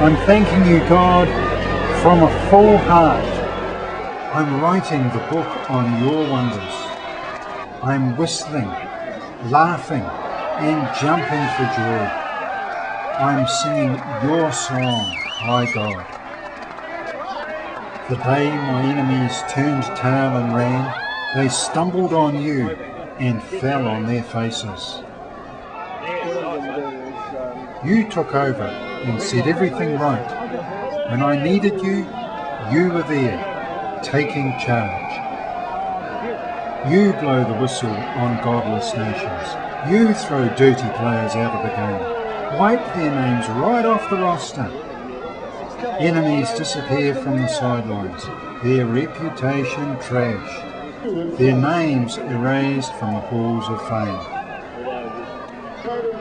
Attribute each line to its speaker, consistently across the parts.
Speaker 1: I'm thanking you, God, from a full heart. I'm writing the book on your wonders. I'm whistling, laughing, and jumping for joy. I'm singing your song, my God. The day my enemies turned tail and ran, they stumbled on you and fell on their faces. You took over and set everything right. When I needed you, you were there, taking charge. You blow the whistle on godless nations. You throw dirty players out of the game. Wipe their names right off the roster. Enemies disappear from the sidelines, their reputation trashed, their names erased from the halls of fame.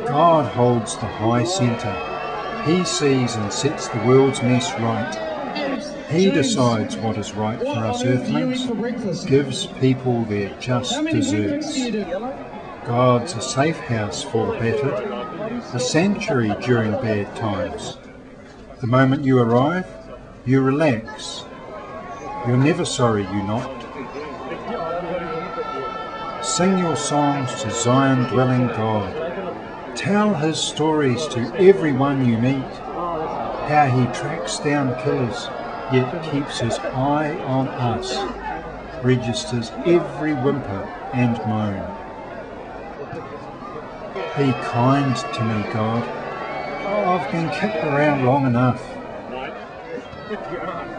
Speaker 1: God holds the high centre. He sees and sets the world's mess right. He decides what is right for us earthlings, gives people their just deserts. God's a safe house for the battered, a sanctuary during bad times. The moment you arrive, you relax. You're never sorry you knocked. Sing your songs to Zion dwelling God. Tell his stories to everyone you meet. How he tracks down killers, yet keeps his eye on us. Registers every whimper and moan. Be kind to me, God. I've been kicked around long enough.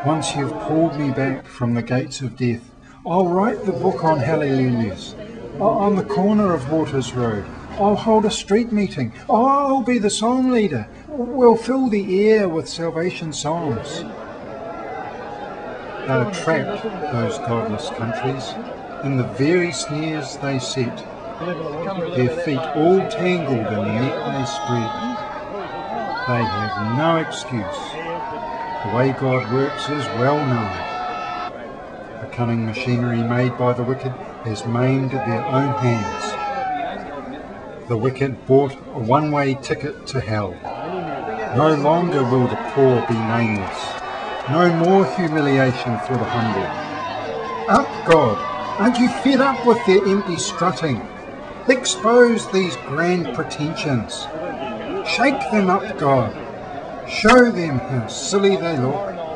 Speaker 1: Once you've pulled me back from the gates of death, I'll write the book on hallelujahs. Uh, on the corner of Waters Road, I'll hold a street meeting. I'll be the song leader. We'll fill the air with salvation songs. They're trapped, those godless countries, in the very snares they set. Their feet all tangled in the net they spread. They have no excuse. The way God works is well known. The cunning machinery made by the wicked has maimed their own hands the wicked bought a one-way ticket to hell. No longer will the poor be nameless. No more humiliation for the humble. Up, God! Aren't you fed up with their empty strutting? Expose these grand pretensions. Shake them up, God. Show them how silly they look.